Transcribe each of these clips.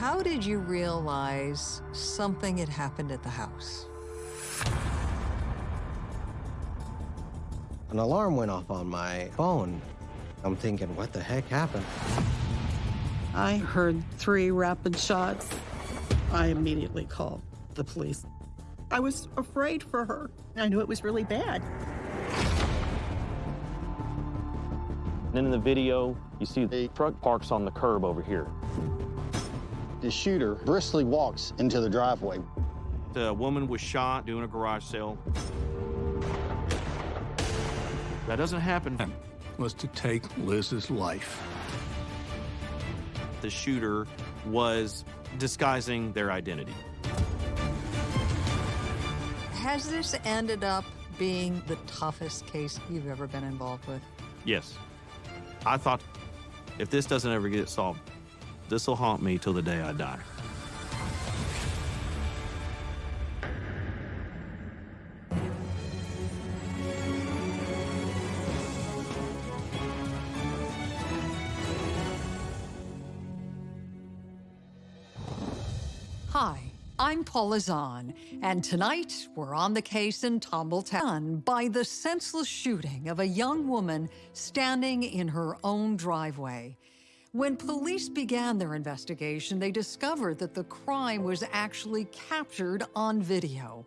How did you realize something had happened at the house? An alarm went off on my phone. I'm thinking, what the heck happened? I heard three rapid shots. I immediately called the police. I was afraid for her. I knew it was really bad. And in the video, you see the truck parks on the curb over here. The shooter briskly walks into the driveway. The woman was shot doing a garage sale. That doesn't happen. Was to take Liz's life. The shooter was disguising their identity. Has this ended up being the toughest case you've ever been involved with? Yes. I thought if this doesn't ever get solved, this will haunt me till the day I die. Hi, I'm Paula Zahn, and tonight we're on the case in Tumbletown by the senseless shooting of a young woman standing in her own driveway. When police began their investigation, they discovered that the crime was actually captured on video.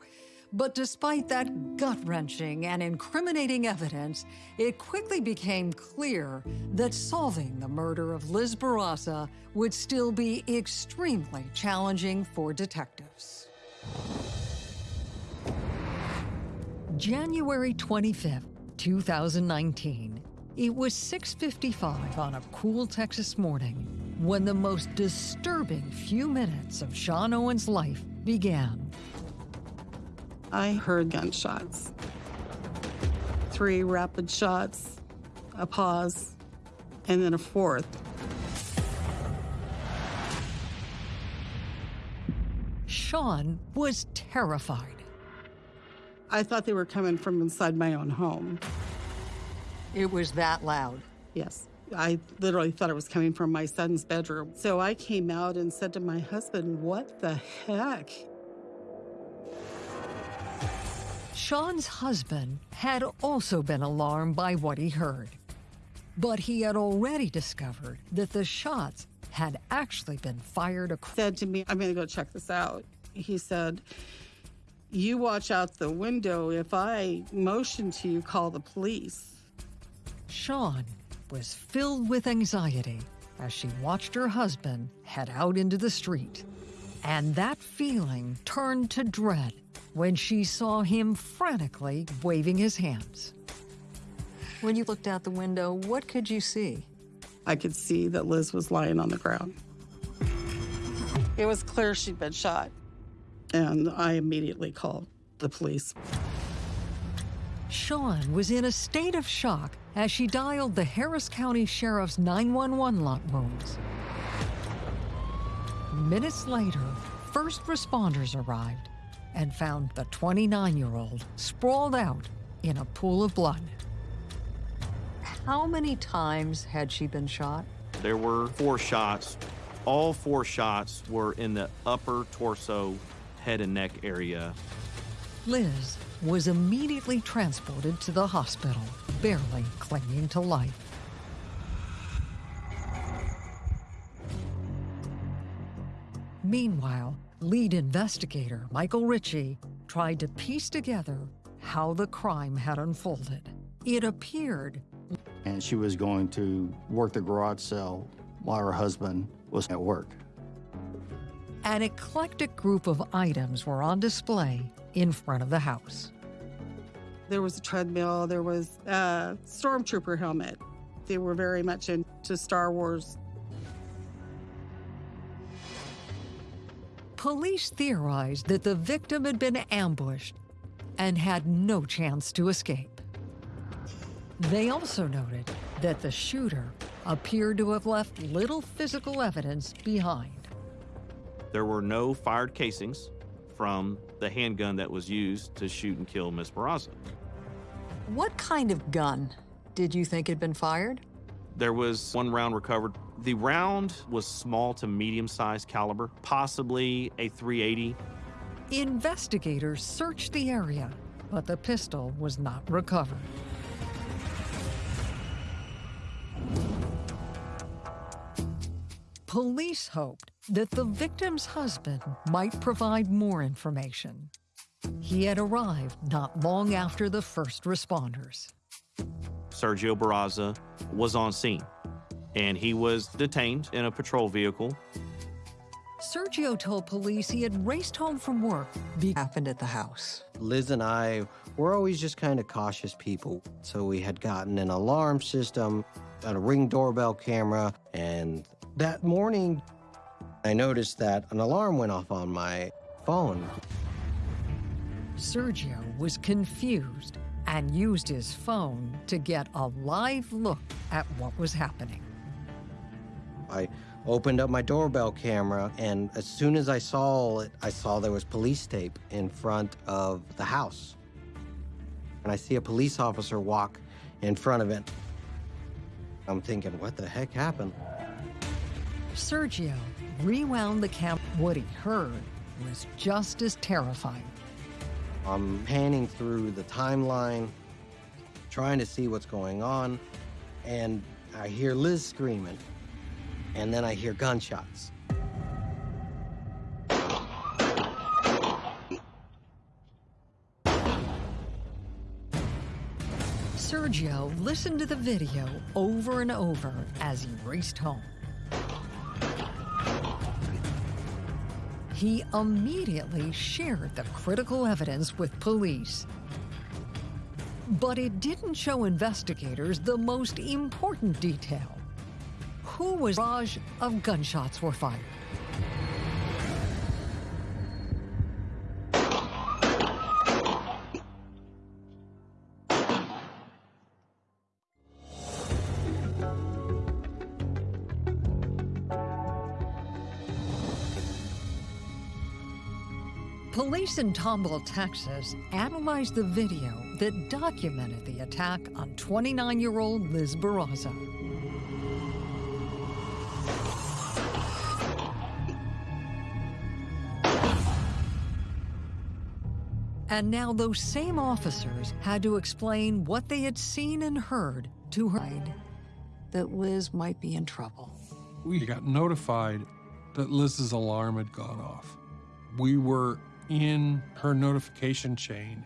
But despite that gut-wrenching and incriminating evidence, it quickly became clear that solving the murder of Liz Barraza would still be extremely challenging for detectives. January 25th, 2019. It was 6.55 on a cool Texas morning when the most disturbing few minutes of Sean Owen's life began. I heard gunshots. Three rapid shots, a pause, and then a fourth. Sean was terrified. I thought they were coming from inside my own home. It was that loud. Yes. I literally thought it was coming from my son's bedroom. So I came out and said to my husband, What the heck? Sean's husband had also been alarmed by what he heard. But he had already discovered that the shots had actually been fired across. Said to me, I'm going to go check this out. He said, You watch out the window. If I motion to you, call the police. Sean was filled with anxiety as she watched her husband head out into the street. And that feeling turned to dread when she saw him frantically waving his hands. When you looked out the window, what could you see? I could see that Liz was lying on the ground. It was clear she'd been shot. And I immediately called the police. Sean was in a state of shock as she dialed the Harris County Sheriff's 911 lot wounds. Minutes later, first responders arrived and found the 29-year-old sprawled out in a pool of blood. How many times had she been shot? There were four shots. All four shots were in the upper torso, head and neck area. Liz was immediately transported to the hospital, barely clinging to life. Meanwhile, lead investigator Michael Ritchie tried to piece together how the crime had unfolded. It appeared And she was going to work the garage sale while her husband was at work. an eclectic group of items were on display in front of the house. There was a treadmill, there was a stormtrooper helmet. They were very much into Star Wars. Police theorized that the victim had been ambushed and had no chance to escape. They also noted that the shooter appeared to have left little physical evidence behind. There were no fired casings from the handgun that was used to shoot and kill Miss Barraza. What kind of gun did you think had been fired? There was one round recovered The round was small to medium sized caliber, possibly a 380. Investigators searched the area, but the pistol was not recovered. Police hoped that the victim's husband might provide more information. He had arrived not long after the first responders. Sergio Barraza was on scene, and he was detained in a patrol vehicle. Sergio told police he had raced home from work. Be happened at the house. Liz and I were always just kind of cautious people. So we had gotten an alarm system, a ring doorbell camera, and that morning I noticed that an alarm went off on my phone. Sergio was confused and used his phone to get a live look at what was happening. I opened up my doorbell camera, and as soon as I saw it, I saw there was police tape in front of the house. And I see a police officer walk in front of it. I'm thinking, what the heck happened? Sergio rewound the camera. What he heard was just as terrifying. I'm panning through the timeline, trying to see what's going on, and I hear Liz screaming, and then I hear gunshots. Sergio listened to the video over and over as he raced home. He immediately shared the critical evidence with police. But it didn't show investigators the most important detail. Who was barrage of gunshots were fired? Police in Tomball, Texas analyzed the video that documented the attack on 29 year old Liz Barraza. And now those same officers had to explain what they had seen and heard to her that Liz might be in trouble. We got notified that Liz's alarm had gone off. We were in her notification chain.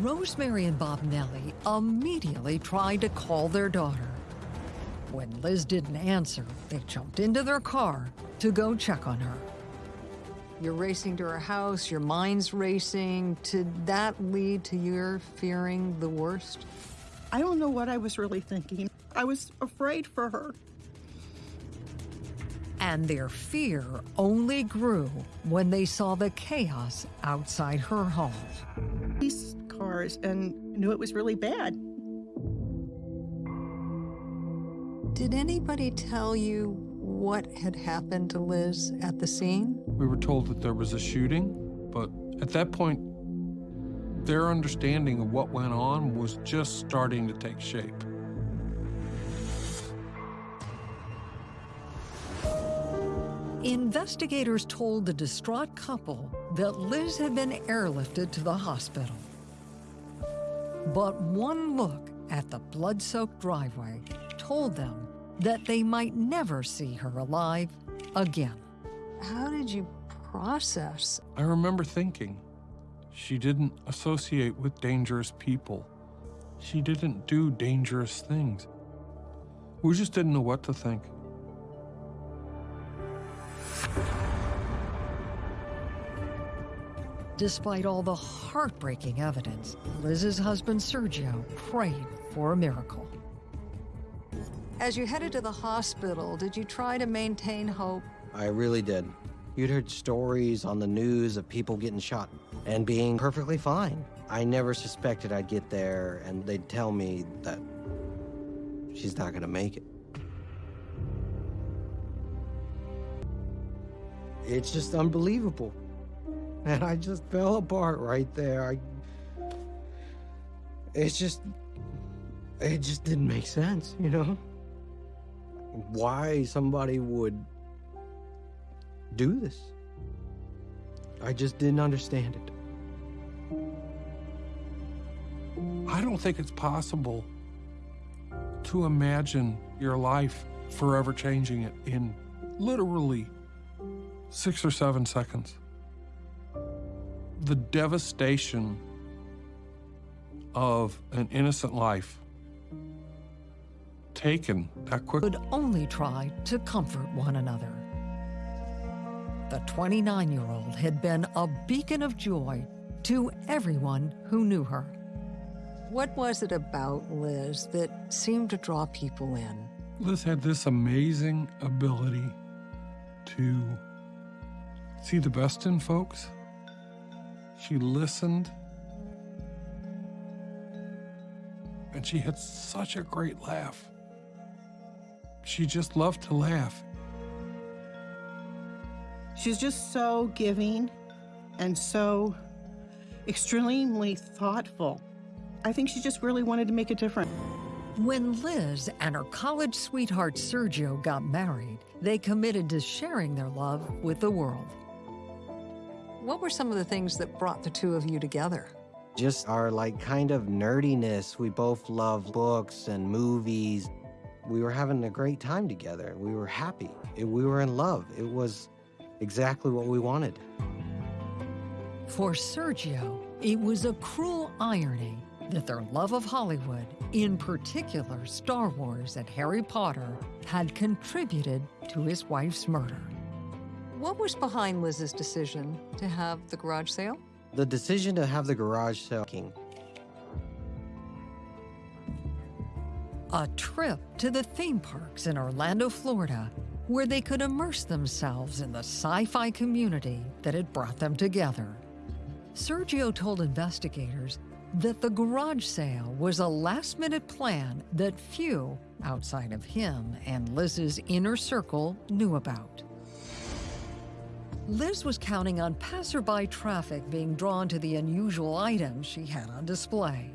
Rosemary and Bob Nellie immediately tried to call their daughter. When Liz didn't answer, they jumped into their car to go check on her. You're racing to her house, your mind's racing. Did that lead to your fearing the worst? I don't know what I was really thinking. I was afraid for her. And their fear only grew when they saw the chaos outside her home. These cars and knew it was really bad. Did anybody tell you what had happened to Liz at the scene? We were told that there was a shooting, but at that point, their understanding of what went on was just starting to take shape. Investigators told the distraught couple that Liz had been airlifted to the hospital. But one look at the blood soaked driveway told them that they might never see her alive again. How did you process? I remember thinking, she didn't associate with dangerous people. She didn't do dangerous things. We just didn't know what to think. Despite all the heartbreaking evidence, Liz's husband Sergio prayed for a miracle. As you headed to the hospital, did you try to maintain hope? I really did. You'd heard stories on the news of people getting shot and being perfectly fine. I never suspected I'd get there and they'd tell me that she's not gonna make it. It's just unbelievable. And I just fell apart right there. I, it's just, it just didn't make sense, you know? why somebody would do this. I just didn't understand it. I don't think it's possible to imagine your life forever changing it in literally six or seven seconds. The devastation of an innocent life taken that quick. Could only try to comfort one another. The 29 year old had been a beacon of joy to everyone who knew her. What was it about Liz that seemed to draw people in? Liz had this amazing ability to see the best in folks. She listened. And she had such a great laugh. She just loved to laugh. She's just so giving and so extremely thoughtful. I think she just really wanted to make a difference. When Liz and her college sweetheart Sergio got married, they committed to sharing their love with the world. What were some of the things that brought the two of you together? Just our like kind of nerdiness. We both love books and movies. We were having a great time together. We were happy. We were in love. It was exactly what we wanted. For Sergio, it was a cruel irony that their love of Hollywood, in particular Star Wars and Harry Potter, had contributed to his wife's murder. What was behind Liz's decision to have the garage sale? The decision to have the garage sale. A trip to the theme parks in Orlando, Florida, where they could immerse themselves in the sci fi community that had brought them together. Sergio told investigators that the garage sale was a last minute plan that few outside of him and Liz's inner circle knew about. Liz was counting on passerby traffic being drawn to the unusual items she had on display.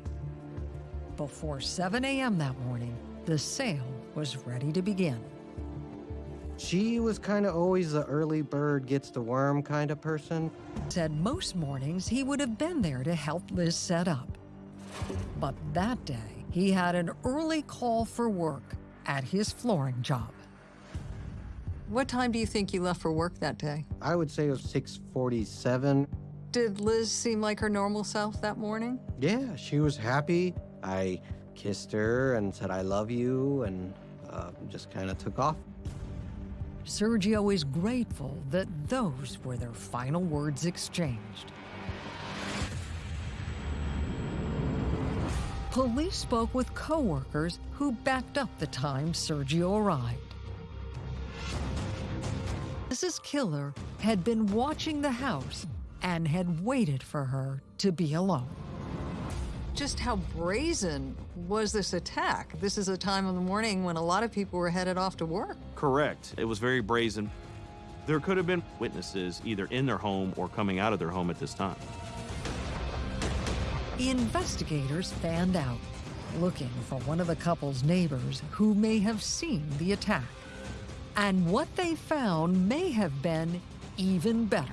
Before 7 a.m. that morning, the sale was ready to begin. She was kind of always the early bird gets the worm kind of person. Said most mornings he would have been there to help Liz set up. But that day, he had an early call for work at his flooring job. What time do you think you left for work that day? I would say it was 6:47. Did Liz seem like her normal self that morning? Yeah, she was happy. I kissed her and said I love you and uh, just kind of took off. Sergio is grateful that those were their final words exchanged. Police spoke with coworkers who backed up the time Sergio arrived. Mrs. Killer had been watching the house and had waited for her to be alone. Just how brazen was this attack? This is a time of the morning when a lot of people were headed off to work. Correct. It was very brazen. There could have been witnesses either in their home or coming out of their home at this time. Investigators fanned out, looking for one of the couple's neighbors who may have seen the attack. And what they found may have been even better.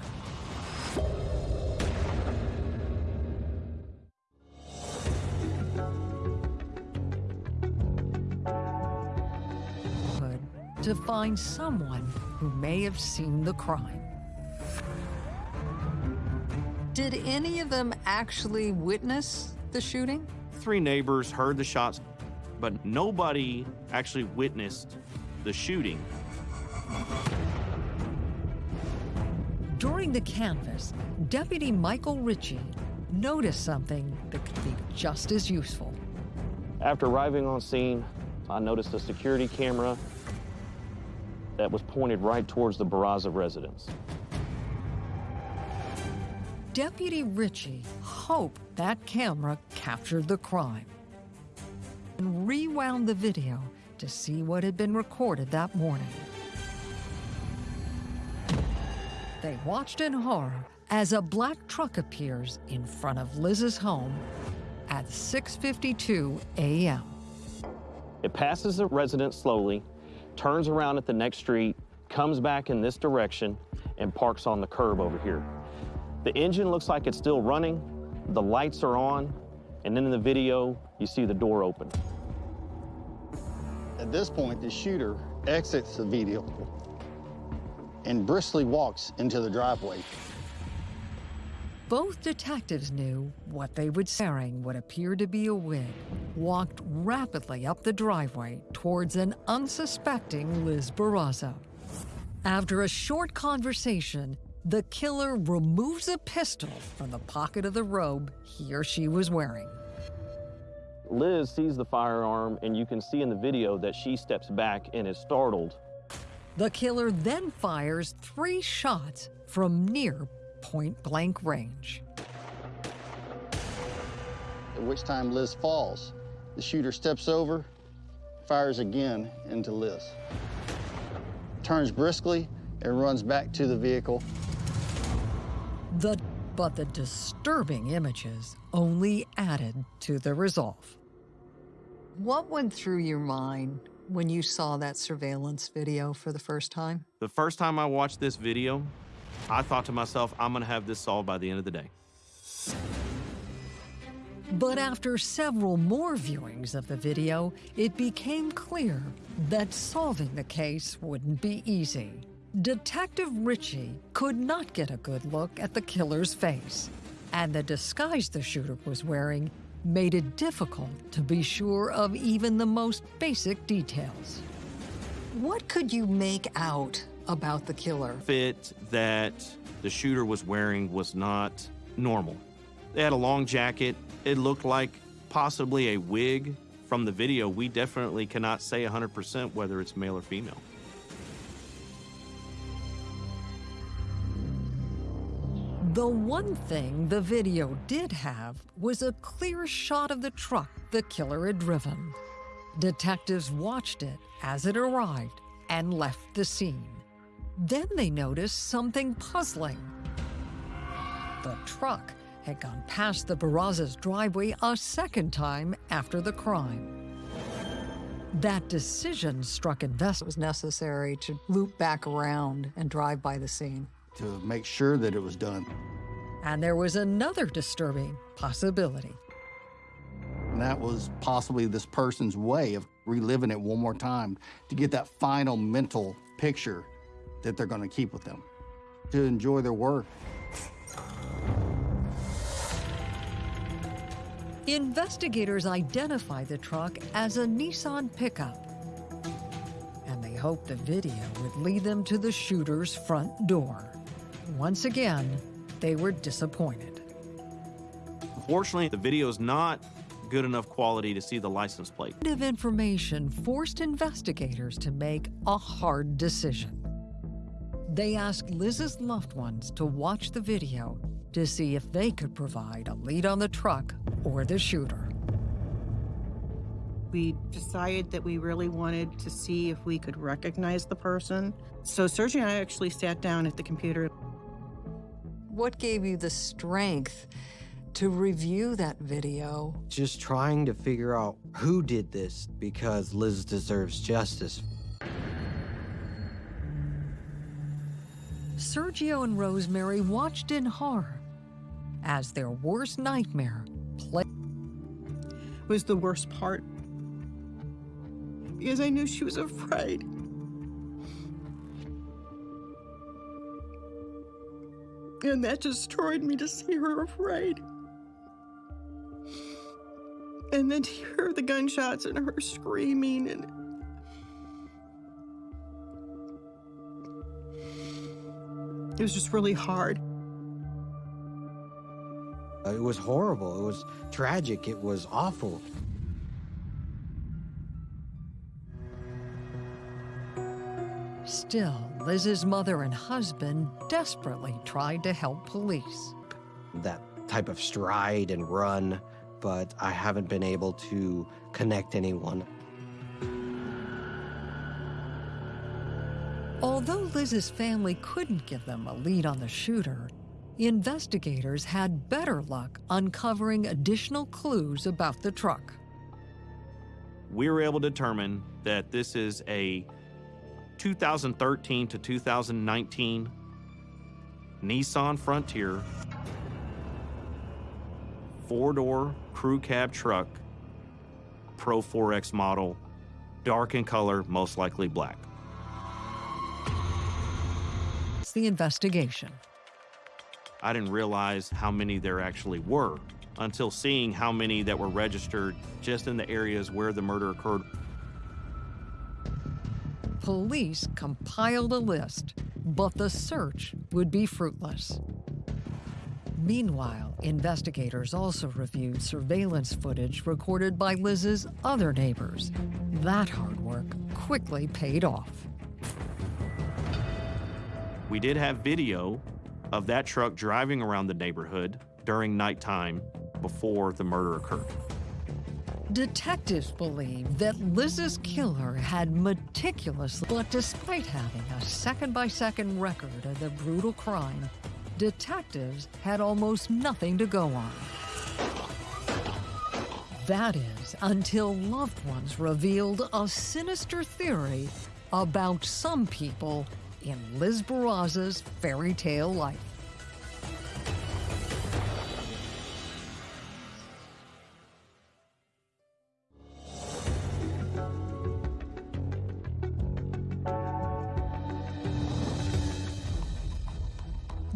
To find someone who may have seen the crime. Did any of them actually witness the shooting? Three neighbors heard the shots, but nobody actually witnessed the shooting. During the canvass, Deputy Michael Ritchie noticed something that could be just as useful. After arriving on scene, I noticed a security camera that was pointed right towards the Barraza residence. Deputy Ritchie hoped that camera captured the crime and rewound the video to see what had been recorded that morning. They watched in horror as a black truck appears in front of Liz's home at 6:52 a.m. It passes the residence slowly, turns around at the next street, comes back in this direction, and parks on the curb over here. The engine looks like it's still running, the lights are on, and then in the video, you see the door open. At this point, the shooter exits the vehicle and briskly walks into the driveway. Both detectives knew what they would wearing what appeared to be a wig, walked rapidly up the driveway towards an unsuspecting Liz Barraza. After a short conversation, the killer removes a pistol from the pocket of the robe he or she was wearing. Liz sees the firearm, and you can see in the video that she steps back and is startled. The killer then fires three shots from near point blank range. At which time Liz falls. The shooter steps over, fires again into Liz, turns briskly, and runs back to the vehicle. The, but the disturbing images only added to the resolve. What went through your mind when you saw that surveillance video for the first time? The first time I watched this video, I thought to myself, I'm going to have this solved by the end of the day. But after several more viewings of the video, it became clear that solving the case wouldn't be easy. Detective Ritchie could not get a good look at the killer's face, and the disguise the shooter was wearing made it difficult to be sure of even the most basic details. What could you make out about the killer? Fit that the shooter was wearing was not normal. They had a long jacket. It looked like possibly a wig. From the video, we definitely cannot say 100% whether it's male or female. The one thing the video did have was a clear shot of the truck the killer had driven. Detectives watched it as it arrived and left the scene. Then they noticed something puzzling. The truck had gone past the Barraza's driveway a second time after the crime. That decision struck investors. It was necessary to loop back around and drive by the scene to make sure that it was done. And there was another disturbing possibility. And that was possibly this person's way of reliving it one more time to get that final mental picture that they're going to keep with them, to enjoy their work. Investigators identify the truck as a Nissan pickup. And they hope the video would lead them to the shooter's front door. Once again, they were disappointed. Unfortunately, the video is not good enough quality to see the license plate. Of information forced investigators to make a hard decision. They asked Liz's loved ones to watch the video to see if they could provide a lead on the truck or the shooter. We decided that we really wanted to see if we could recognize the person. So Sergio and I actually sat down at the computer what gave you the strength to review that video? Just trying to figure out who did this because Liz deserves justice. Sergio and Rosemary watched in horror as their worst nightmare played. Was the worst part because I knew she was afraid. And that destroyed me to see her afraid. And then to hear the gunshots and her screaming and it was just really hard. Uh, it was horrible. It was tragic. It was awful. Still, Liz's mother and husband desperately tried to help police. That type of stride and run, but I haven't been able to connect anyone. Although Liz's family couldn't give them a lead on the shooter, investigators had better luck uncovering additional clues about the truck. We were able to determine that this is a 2013 to 2019 Nissan Frontier four door crew cab truck, Pro 4X model, dark in color, most likely black. It's the investigation. I didn't realize how many there actually were until seeing how many that were registered just in the areas where the murder occurred. Police compiled a list, but the search would be fruitless. Meanwhile, investigators also reviewed surveillance footage recorded by Liz's other neighbors. That hard work quickly paid off. We did have video of that truck driving around the neighborhood during nighttime before the murder occurred. Detectives believe that Liz's killer had meticulously, but despite having a second by second record of the brutal crime, detectives had almost nothing to go on. That is, until loved ones revealed a sinister theory about some people in Liz Barraza's fairy tale life.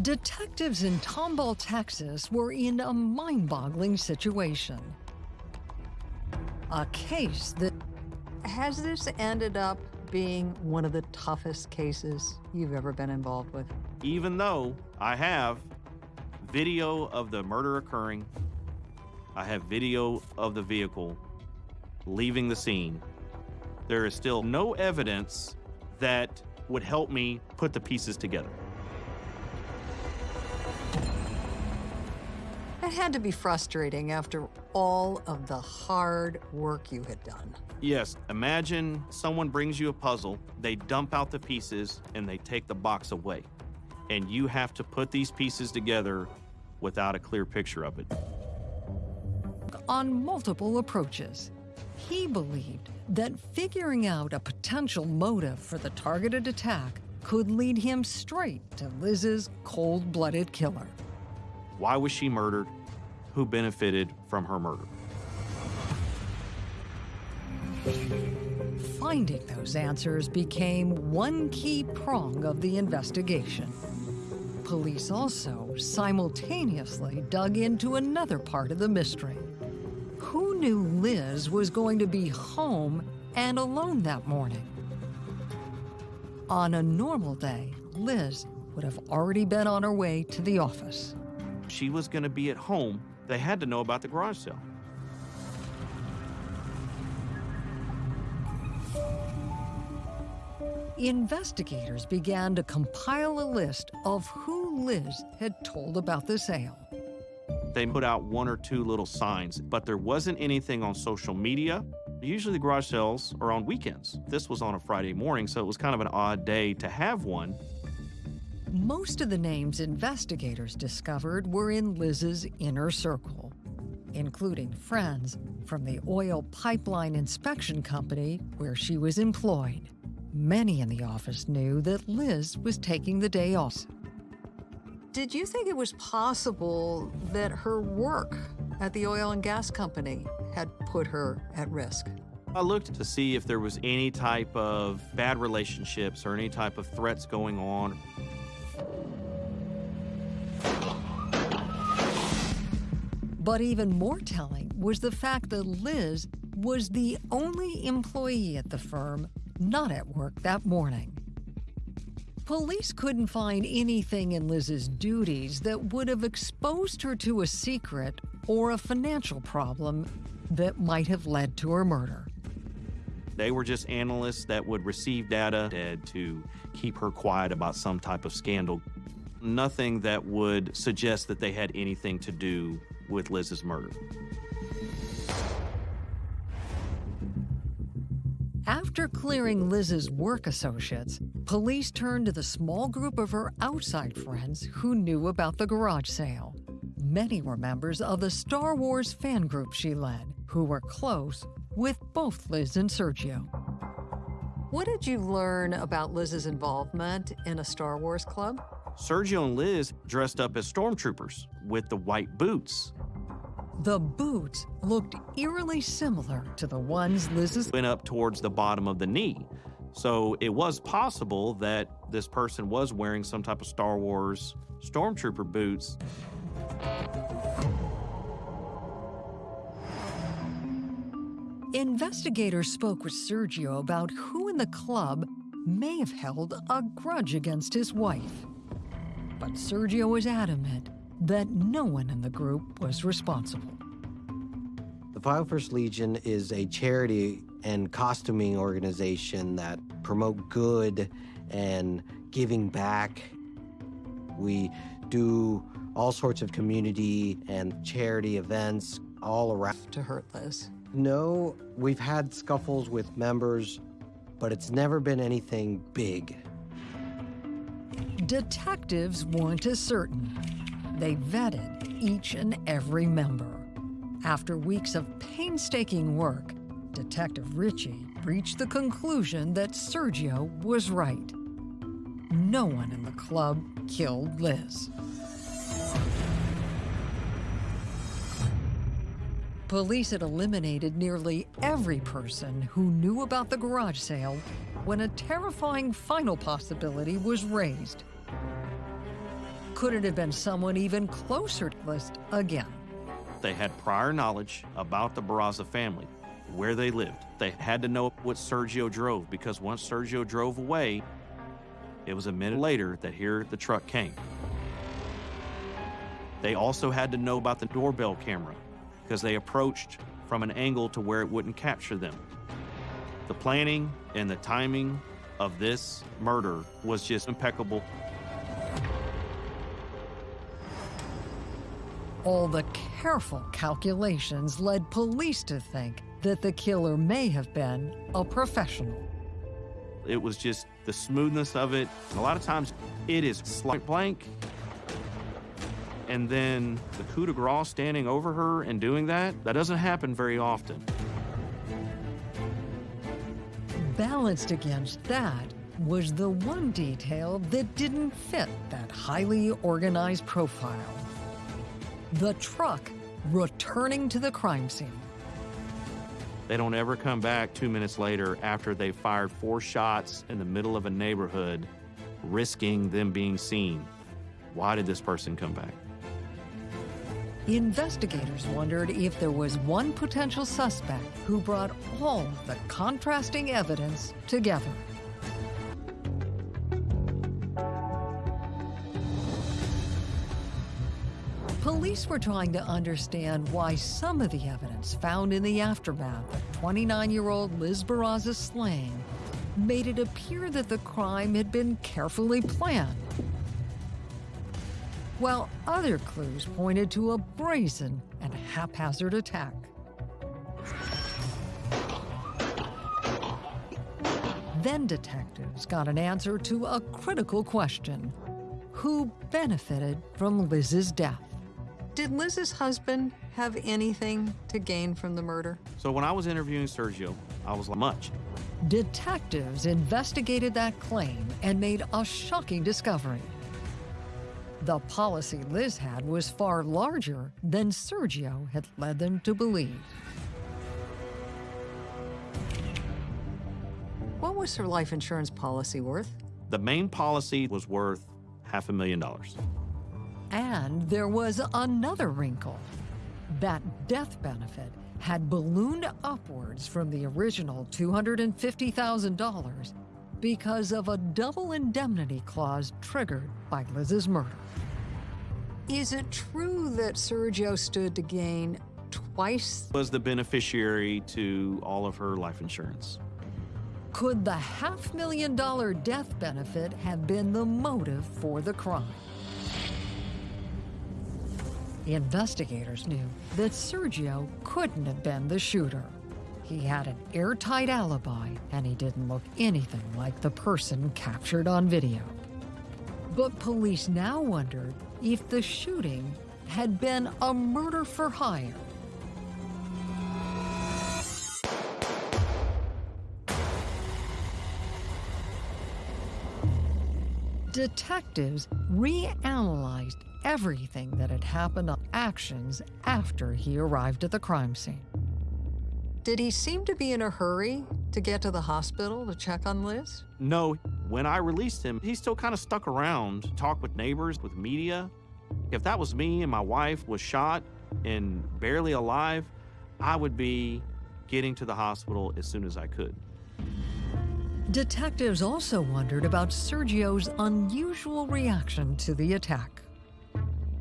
Detectives in Tomball, Texas were in a mind-boggling situation. A case that... Has this ended up being one of the toughest cases you've ever been involved with? Even though I have video of the murder occurring, I have video of the vehicle leaving the scene, there is still no evidence that would help me put the pieces together. Had to be frustrating after all of the hard work you had done. Yes, imagine someone brings you a puzzle, they dump out the pieces, and they take the box away. And you have to put these pieces together without a clear picture of it. On multiple approaches, he believed that figuring out a potential motive for the targeted attack could lead him straight to Liz's cold-blooded killer. Why was she murdered? Who benefited from her murder? Finding those answers became one key prong of the investigation. Police also simultaneously dug into another part of the mystery. Who knew Liz was going to be home and alone that morning? On a normal day, Liz would have already been on her way to the office she was going to be at home, they had to know about the garage sale. Investigators began to compile a list of who Liz had told about the sale. They put out one or two little signs, but there wasn't anything on social media. Usually the garage sales are on weekends. This was on a Friday morning, so it was kind of an odd day to have one. Most of the names investigators discovered were in Liz's inner circle, including friends from the oil pipeline inspection company where she was employed. Many in the office knew that Liz was taking the day off. Did you think it was possible that her work at the oil and gas company had put her at risk? I looked to see if there was any type of bad relationships or any type of threats going on. But even more telling was the fact that Liz was the only employee at the firm not at work that morning. Police couldn't find anything in Liz's duties that would have exposed her to a secret or a financial problem that might have led to her murder. They were just analysts that would receive data to keep her quiet about some type of scandal. Nothing that would suggest that they had anything to do with Liz's murder. After clearing Liz's work associates, police turned to the small group of her outside friends who knew about the garage sale. Many were members of the Star Wars fan group she led, who were close with both Liz and Sergio. What did you learn about Liz's involvement in a Star Wars club? Sergio and Liz dressed up as stormtroopers with the white boots. The boots looked eerily similar to the ones Liz's went up towards the bottom of the knee. So it was possible that this person was wearing some type of Star Wars stormtrooper boots. Investigators spoke with Sergio about who in the club may have held a grudge against his wife. But Sergio was adamant that no one in the group was responsible. The 501st Legion is a charity and costuming organization that promote good and giving back. We do all sorts of community and charity events all around. To hurt Liz. No, we've had scuffles with members, but it's never been anything big. Detectives weren't as certain. They vetted each and every member. After weeks of painstaking work, Detective Ritchie reached the conclusion that Sergio was right. No one in the club killed Liz. Police had eliminated nearly every person who knew about the garage sale when a terrifying final possibility was raised. Could it have been someone even closer to Liz again? They had prior knowledge about the Barraza family, where they lived. They had to know what Sergio drove because once Sergio drove away, it was a minute later that here the truck came. They also had to know about the doorbell camera because they approached from an angle to where it wouldn't capture them. The planning and the timing of this murder was just impeccable. All the careful calculations led police to think that the killer may have been a professional. It was just the smoothness of it. And a lot of times it is slight blank. And then the coup de grace standing over her and doing that, that doesn't happen very often. Balanced against that was the one detail that didn't fit that highly organized profile. The truck returning to the crime scene. They don't ever come back two minutes later after they fired four shots in the middle of a neighborhood, risking them being seen. Why did this person come back? Investigators wondered if there was one potential suspect who brought all the contrasting evidence together. Police were trying to understand why some of the evidence found in the aftermath of 29-year-old Liz Barraza's slaying made it appear that the crime had been carefully planned. While other clues pointed to a brazen and haphazard attack. Then detectives got an answer to a critical question. Who benefited from Liz's death? Did Liz's husband have anything to gain from the murder? So when I was interviewing Sergio, I was like, much. Detectives investigated that claim and made a shocking discovery. The policy Liz had was far larger than Sergio had led them to believe. What was her life insurance policy worth? The main policy was worth half a million dollars. And there was another wrinkle. That death benefit had ballooned upwards from the original $250,000 because of a double indemnity clause triggered by Liz's murder. Is it true that Sergio stood to gain twice? Was the beneficiary to all of her life insurance. Could the half million dollar death benefit have been the motive for the crime? Investigators knew that Sergio couldn't have been the shooter. He had an airtight alibi, and he didn't look anything like the person captured on video. But police now wondered if the shooting had been a murder for hire. Detectives reanalyzed everything that had happened on actions after he arrived at the crime scene. Did he seem to be in a hurry to get to the hospital to check on Liz? No, when I released him, he still kind of stuck around, talked with neighbors, with media. If that was me and my wife was shot and barely alive, I would be getting to the hospital as soon as I could. Detectives also wondered about Sergio's unusual reaction to the attack.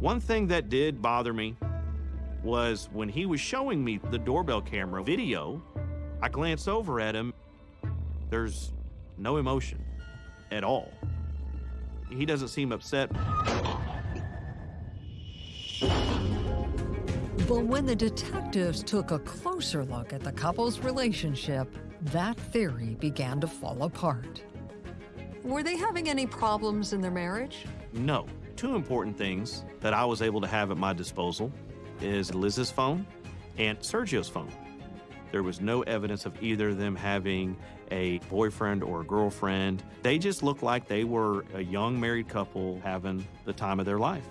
One thing that did bother me was when he was showing me the doorbell camera video, I glanced over at him. There's no emotion at all. He doesn't seem upset. But when the detectives took a closer look at the couple's relationship, that theory began to fall apart. Were they having any problems in their marriage? No. Two important things that I was able to have at my disposal is Liz's phone and Sergio's phone. There was no evidence of either of them having a boyfriend or a girlfriend. They just looked like they were a young married couple having the time of their life.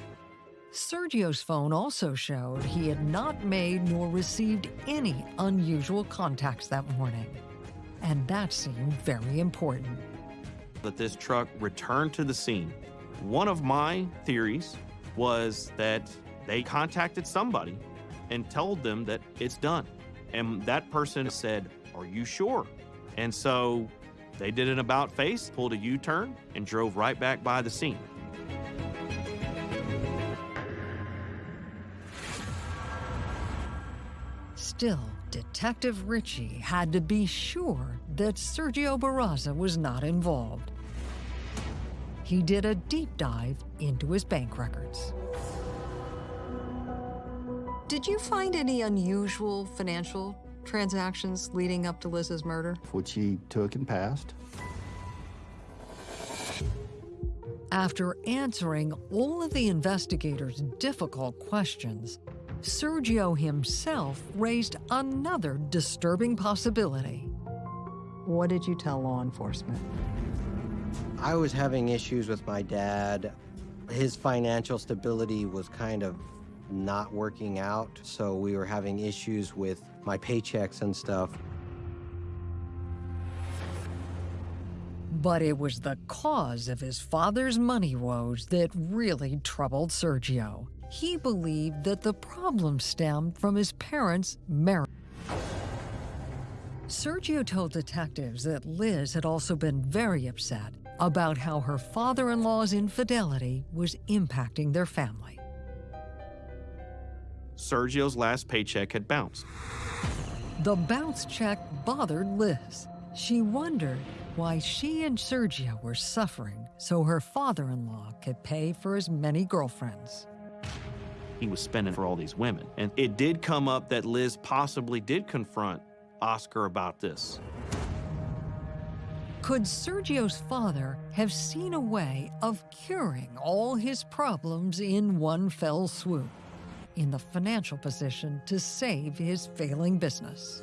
Sergio's phone also showed he had not made nor received any unusual contacts that morning. And that seemed very important. That this truck returned to the scene. One of my theories was that they contacted somebody and told them that it's done. And that person said, Are you sure? And so they did an about face, pulled a U turn, and drove right back by the scene. Still, Detective Ritchie had to be sure that Sergio Barraza was not involved. He did a deep dive into his bank records. Did you find any unusual financial transactions leading up to Liz's murder? Which he took and passed. After answering all of the investigators' difficult questions, Sergio himself raised another disturbing possibility. What did you tell law enforcement? I was having issues with my dad. His financial stability was kind of not working out, so we were having issues with my paychecks and stuff. But it was the cause of his father's money woes that really troubled Sergio. He believed that the problem stemmed from his parents' marriage. Sergio told detectives that Liz had also been very upset about how her father in law's infidelity was impacting their family. Sergio's last paycheck had bounced. The bounce check bothered Liz. She wondered why she and Sergio were suffering so her father in law could pay for as many girlfriends. He was spending for all these women. And it did come up that Liz possibly did confront Oscar about this. Could Sergio's father have seen a way of curing all his problems in one fell swoop? in the financial position to save his failing business.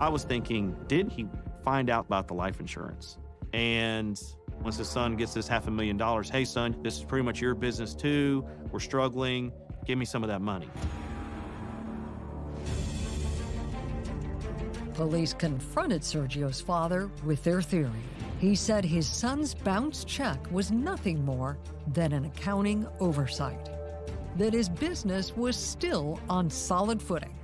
I was thinking, did he find out about the life insurance? And once his son gets this half a million dollars, hey, son, this is pretty much your business too. We're struggling. Give me some of that money. Police confronted Sergio's father with their theory. He said his son's bounce check was nothing more than an accounting oversight that his business was still on solid footing.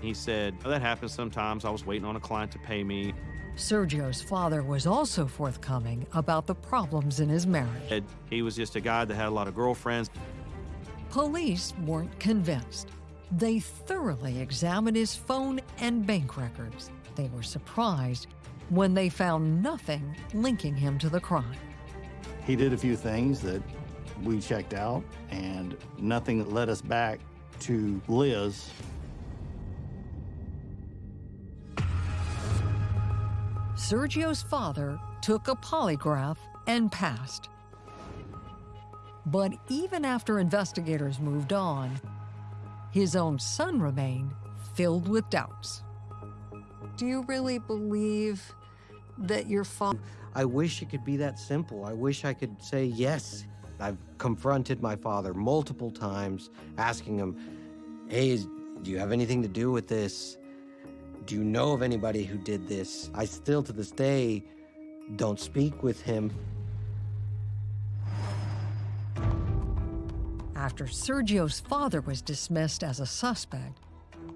He said, oh, That happens sometimes. I was waiting on a client to pay me. Sergio's father was also forthcoming about the problems in his marriage. He was just a guy that had a lot of girlfriends. Police weren't convinced. They thoroughly examined his phone and bank records. They were surprised when they found nothing linking him to the crime. He did a few things that we checked out and nothing that led us back to Liz. Sergio's father took a polygraph and passed. But even after investigators moved on, his own son remained filled with doubts. Do you really believe that your father. I wish it could be that simple. I wish I could say yes. I've confronted my father multiple times, asking him, Hey, do you have anything to do with this? Do you know of anybody who did this? I still, to this day, don't speak with him. After Sergio's father was dismissed as a suspect,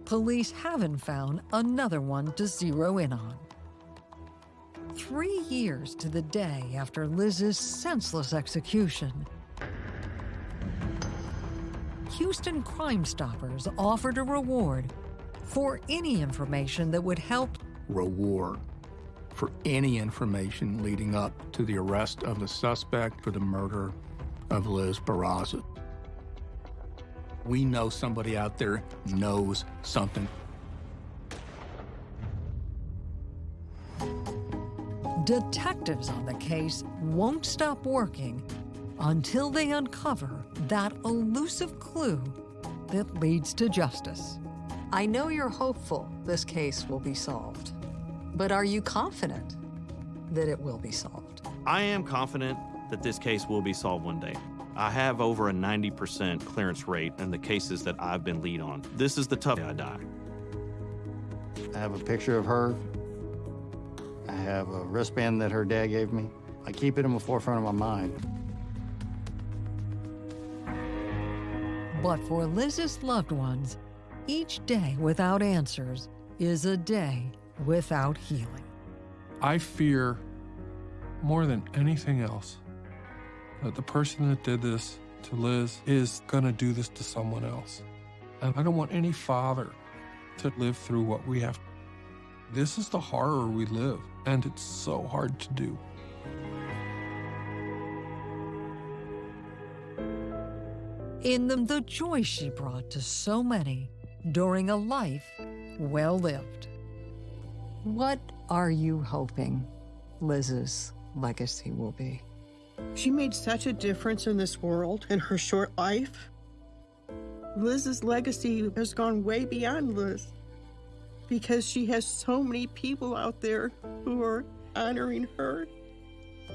police haven't found another one to zero in on. Three years to the day after Liz's senseless execution, Houston Crime Stoppers offered a reward for any information that would help reward for any information leading up to the arrest of the suspect for the murder of Liz Barraza. We know somebody out there knows something. Detectives on the case won't stop working until they uncover that elusive clue that leads to justice. I know you're hopeful this case will be solved, but are you confident that it will be solved? I am confident that this case will be solved one day. I have over a 90% clearance rate in the cases that I've been lead on. This is the tough I die. I have a picture of her. I have a wristband that her dad gave me. I keep it in the forefront of my mind. But for Liz's loved ones, each day without answers is a day without healing. I fear more than anything else that the person that did this to Liz is going to do this to someone else. And I don't want any father to live through what we have. This is the horror we live, and it's so hard to do. In them, the joy she brought to so many during a life well lived. What are you hoping Liz's legacy will be? She made such a difference in this world in her short life. Liz's legacy has gone way beyond Liz because she has so many people out there who are honoring her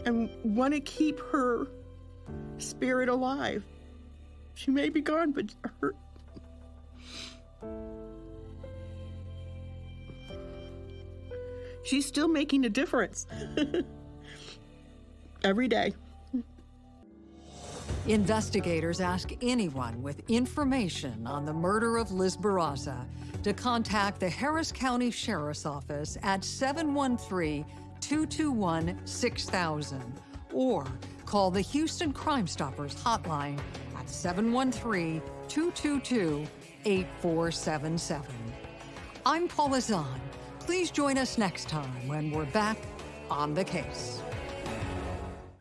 and want to keep her spirit alive. She may be gone, but her. She's still making a difference every day. Investigators ask anyone with information on the murder of Liz Barraza to contact the Harris County Sheriff's Office at 713 221 6000 or call the Houston Crime Stoppers hotline at 713 222 8477. I'm Paula Zahn. Please join us next time when we're back on the case.